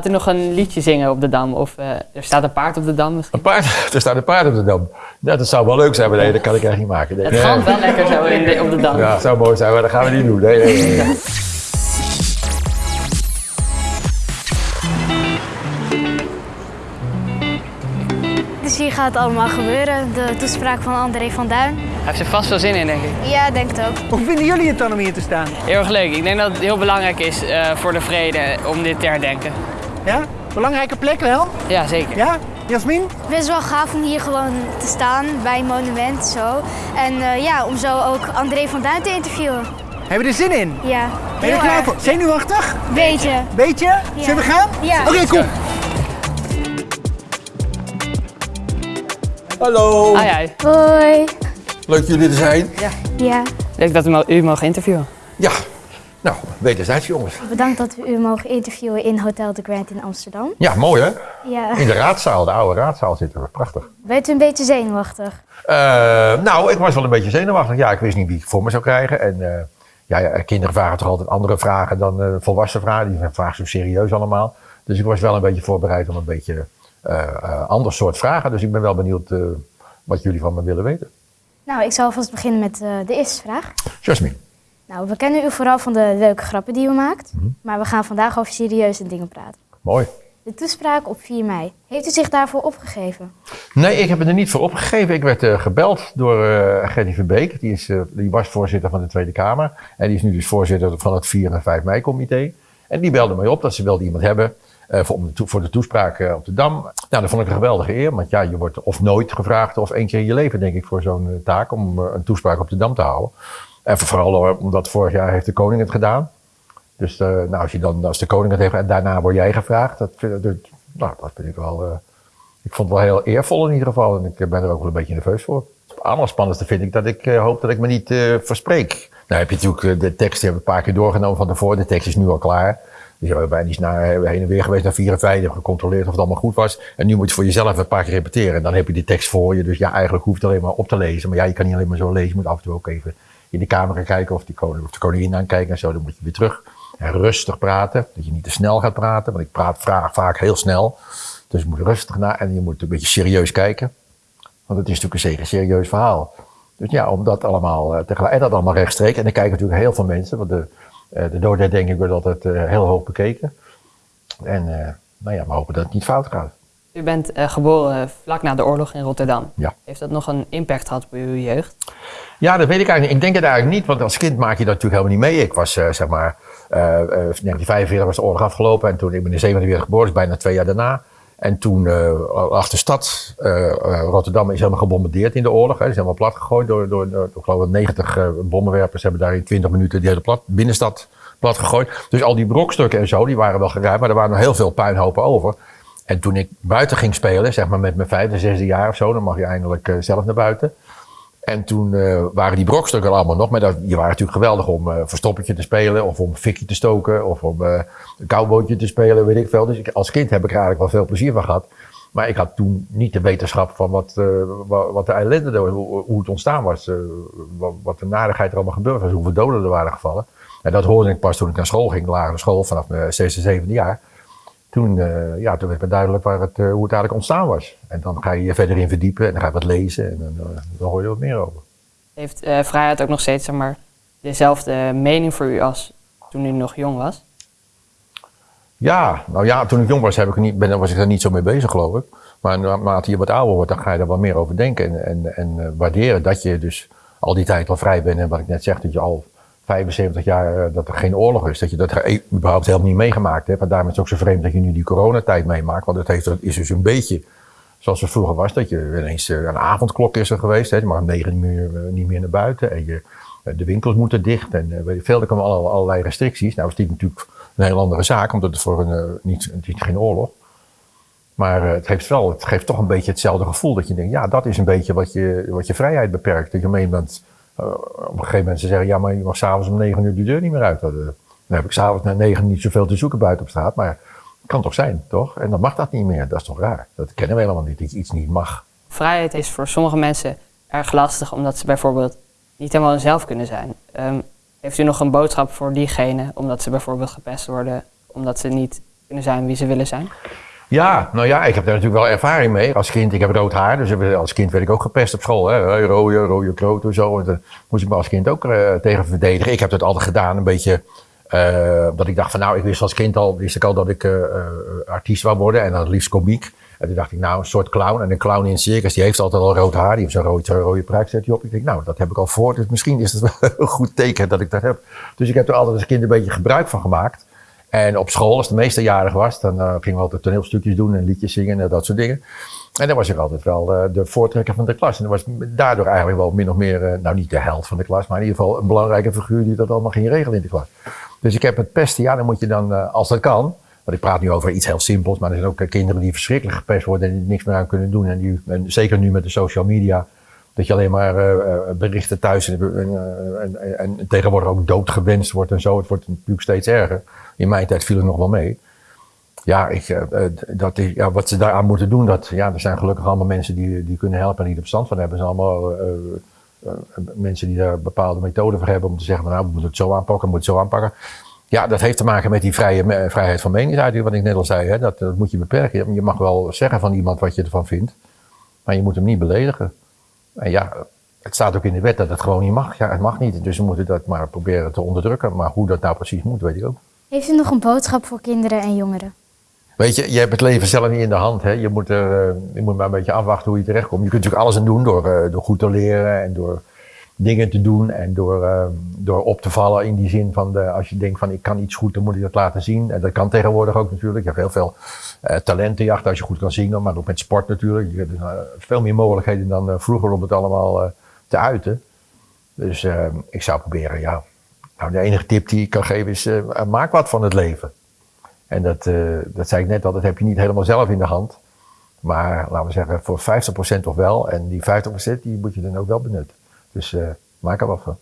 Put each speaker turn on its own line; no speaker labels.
Gaat u nog een liedje zingen op de Dam? Of eh, er staat een paard op de Dam misschien?
Een paard, er staat een paard op de dam. Ja, dat zou wel leuk zijn, maar nee, dat kan ik echt niet maken. Nee.
Het gaat wel lekker zo in de- op de Dam.
Ja, het zou mooi zijn, maar dat gaan we niet doen. Nee, nee, nee, nee.
Dus hier gaat het allemaal gebeuren. De toespraak van André van Duin.
Hij heeft er vast wel zin in, denk ik.
Ja, denk het ook.
Hoe vinden jullie het dan om hier te staan?
Heel erg leuk. Ik denk dat het heel belangrijk is eh, voor de vrede om dit te herdenken.
Ja? Belangrijke plek wel?
Ja, zeker.
Ja? Jasmin?
Best wel gaaf om hier gewoon te staan bij een monument zo. En eh, ja, om zo ook André van Duin te interviewen.
Hebben we er zin in?
Ja,
Ben je er klaar voor? Zenuwachtig?
Beetje.
Beetje? Zullen we gaan?
Ja.
Oké, kom.
Hallo,
ja.
Hoi.
leuk jullie te zijn.
Ja.
Leuk dat we u mogen interviewen.
Ja, nou, wederzijds jongens.
Bedankt dat we u mogen interviewen in Hotel de Grand in Amsterdam.
Ja, mooi hè?
Ja.
In de raadzaal, de oude raadzaal zitten we, prachtig.
Bent u een beetje zenuwachtig?
Eh, nou, ik was wel een beetje zenuwachtig. Ja, ik wist niet wie ik voor me zou krijgen. En eh, ja, ja, kinderen vragen toch altijd andere vragen dan eh, volwassen vragen. Die vragen zo serieus allemaal. Dus ik was wel een beetje voorbereid om een beetje ander soort vragen. Dus ik ben wel benieuwd wat jullie van me willen weten.
Nou, ik zal alvast beginnen met de eerste vraag.
Jasmin.
Nou, we kennen u vooral van de leuke grappen die u maakt. Maar we gaan vandaag over serieuze dingen praten.
Mooi.
De toespraak op 4 mei. Heeft u zich daarvoor opgegeven?
Nee, ik heb me er niet voor opgegeven. Ik werd eh, gebeld door eh Gerdy Verbeek. Die, is, eh, die was voorzitter van de Tweede Kamer. En die is nu dus voorzitter van het 4 en 5 mei-comité. En die belde mij op dat ze wilde iemand hebben voor, om de voor de toespraak op de Dam. Nou, dat vond ik een geweldige eer. Want ja, je wordt of nooit gevraagd of één keer in je leven, denk ik, voor zo'n taak. Om een toespraak op de Dam te houden. En vooral eh, omdat vorig jaar heeft de koning het gedaan. Dus eh, nou, als, je dan, als de koning het heeft en daarna word jij gevraagd. Dat, vind- nou, dat vind ik wel... eh, ik vond het wel heel eervol in ieder geval. En ik ben er ook wel een beetje nerveus voor. Het allerspannendste vind ik dat ik eh, hoop dat ik me niet eh, verspreek. Nou heb je natuurlijk eh, de tekst, een paar keer doorgenomen van tevoren. De tekst is nu al klaar. Dus we zijn niet naar, heen en weer geweest naar 4 en 5. hebben gecontroleerd of het allemaal goed was. En nu moet je voor jezelf een paar keer repeteren. En dan heb je die tekst voor je. Dus ja, eigenlijk hoeft het alleen maar op te lezen. Maar ja, je kan niet alleen maar zo lezen. Je moet af en toe ook even in de camera kijken of, die koning, of de koningin aankijken en zo. Dan moet je weer terug. En rustig praten. Dat je niet te snel gaat praten. Want ik praat vraag vaak heel snel. Dus je moet rustig naar en je moet een beetje serieus kijken. Want het is natuurlijk een zeker serieus verhaal. Dus ja, om dat allemaal eh, tegelijk, en dat allemaal rechtstreeks. En dan kijken natuurlijk heel veel mensen, want de, eh de doodherdenking wordt altijd eh, heel hoog bekeken. En nou ja, we hopen dat het niet fout gaat.
U bent eh, geboren vlak na de oorlog in Rotterdam.
Ja.
Heeft dat nog een impact gehad op uw jeugd?
Ja, dat weet ik eigenlijk niet. Ik denk het eigenlijk niet, want als kind maak je dat natuurlijk helemaal niet mee. Ik was, eh, zeg maar, eh, eh, 1945 was de oorlog afgelopen en toen, ik ben in 47 geboren, dus bijna twee jaar daarna. En toen uh, achter de stad, uh, uh, Rotterdam is helemaal gebombardeerd in de oorlog. Hè. is helemaal plat gegooid door, door, door, ik geloof 90 uh, bommenwerpers hebben daar in 20 minuten die hele plat, binnenstad plat gegooid. Dus al die brokstukken en zo, die waren wel geruimd, maar er waren nog heel veel puinhopen over. En toen ik buiten ging spelen, zeg maar met mijn vijfde, zesde jaar of zo, dan mag je eindelijk uh, zelf naar buiten. En toen uh, waren die brokstukken allemaal nog, maar dat, die waren natuurlijk geweldig om uh, verstoppertje te spelen, of om fikje te stoken, of om een koudbootje te spelen, weet ik veel. Dus ik, als kind heb ik er eigenlijk wel veel plezier van gehad. Maar ik had toen niet de wetenschap van wat, wat, de ellende, hoe, hoe het ontstaan was, wat, wat de narigheid er allemaal gebeurd was, hoeveel doden er waren gevallen. En dat hoorde ik pas toen ik naar school ging, lagere school, vanaf mijn zesde, zevende jaar. Toen, uh, ja, toen werd me duidelijk waar het, uh, hoe het eigenlijk ontstaan was. En dan ga je je verder in verdiepen en dan ga je wat lezen en dan, uh, dan hoor je wat meer over.
Heeft vrijheid ook nog steeds zeg maar, dezelfde mening voor u als toen u nog jong was?
Ja, nou ja, toen ik jong was, heb ik niet, ben, was ik er niet zo mee bezig, geloof ik. Maar naarmate je wat ouder wordt, dan ga je er wat meer over denken en, en, en waarderen dat je dus al die tijd al vrij bent. En wat ik net zeg, dat je al 75 jaar dat er geen oorlog is. Dat je dat überhaupt helemaal niet meegemaakt hebt. En daarom is het ook zo vreemd dat je nu die coronatijd meemaakt. Want het heeft, is dus een beetje zoals het vroeger was. Dat je ineens een avondklok is er geweest. Hè. Je mag om negen niet meer, niet meer naar buiten. En je, de winkels moeten dicht. En veel, er komen allerlei restricties. Nou is dit natuurlijk een heel andere zaak. Omdat het voor een, niet, het is geen oorlog. Maar het geeft, wel, het geeft toch een beetje hetzelfde gevoel. Dat je denkt, ja, dat is een beetje wat je, wat je vrijheid beperkt. Dat je. Uh, op een gegeven moment ze zeggen, ja, maar je mag s'avonds om negen uur de deur niet meer uit. Dan heb ik s'avonds na negen niet zoveel te zoeken buiten op straat, maar het kan toch zijn, toch? En dan mag dat niet meer, dat is toch raar? Dat kennen we helemaal niet, dat iets niet mag.
Vrijheid is voor sommige mensen erg lastig, omdat ze bijvoorbeeld niet helemaal zelf kunnen zijn. Um, heeft u nog een boodschap voor diegenen, omdat ze bijvoorbeeld gepest worden, omdat ze niet kunnen zijn wie ze willen zijn?
Ja, nou ja, ik heb daar natuurlijk wel ervaring mee. Als kind, ik heb rood haar, dus als kind werd ik ook gepest op school. Hè? Rode, rode kloot en zo. En daar moest ik me als kind ook uh, tegen verdedigen. Ik heb dat altijd gedaan, een beetje... Uh, dat ik dacht van nou, ik wist als kind al, wist ik al dat ik uh, artiest wou worden en dan liefst komiek. En toen dacht ik nou, een soort clown. En een clown in een circus, die heeft altijd al rood haar. Die heeft zo'n rode, rode pruik, op. Ik denk nou, dat heb ik al voor. Dus misschien is het wel een goed teken dat ik dat heb. Dus ik heb er altijd als kind een beetje gebruik van gemaakt. En op school, als de meeste jarig was, dan uh, gingen we altijd toneelstukjes doen en liedjes zingen en dat soort dingen. En dan was ik altijd wel uh, de voortrekker van de klas. En dat was daardoor eigenlijk wel min of meer, uh, nou niet de held van de klas, maar in ieder geval een belangrijke figuur die dat allemaal ging regelen in de klas. Dus ik heb het pesten, ja, dan moet je dan, als dat kan, want ik praat nu over iets heel simpels, maar er zijn ook kinderen die verschrikkelijk gepest worden en die niks meer aan kunnen doen. En, die, en zeker nu met de social media, dat je alleen maar berichten thuis en, en, en, en tegenwoordig ook doodgewenst wordt en zo. Het wordt natuurlijk steeds erger. In mijn tijd viel het nog wel mee. Ja, ik, dat, ja, wat ze daaraan moeten doen, dat, ja, er zijn gelukkig allemaal mensen die, die kunnen helpen en die er verstand van hebben. Zijn allemaal mensen die daar bepaalde methoden voor hebben om te zeggen, van, nou, we moeten het zo aanpakken, we moeten het zo aanpakken. Ja, dat heeft te maken met die vrije, vrijheid van meningsuiting, wat ik net al zei. Hè? Dat, dat moet je beperken. Je mag wel zeggen van iemand wat je ervan vindt, maar je moet hem niet beledigen. En ja, het staat ook in de wet dat het gewoon niet mag. Ja, het mag niet. Dus we moeten dat maar proberen te onderdrukken. Maar hoe dat nou precies moet, weet ik ook.
Heeft u nog een boodschap voor kinderen en jongeren?
Weet je, je hebt het leven zelf niet in de hand. Hè? Je, moet er, je moet maar een beetje afwachten hoe je terechtkomt. Je kunt natuurlijk alles aan doen door, door goed te leren en door dingen te doen en door, uh, door op te vallen in die zin van de, als je denkt van ik kan iets goed, dan moet ik dat laten zien. En dat kan tegenwoordig ook natuurlijk. Je hebt heel veel uh, talentenjacht als je goed kan zingen, maar ook met sport natuurlijk. Je hebt uh, veel meer mogelijkheden dan vroeger om het allemaal te uiten. Dus ik zou proberen, ja. Nou, de enige tip die ik kan geven is, maak wat van het leven. En dat, dat zei ik net al, dat heb je niet helemaal zelf in de hand. Maar laten we zeggen, voor 50% toch wel. En die 50% die moet je dan ook wel benutten. Dus uh, maak er wat van.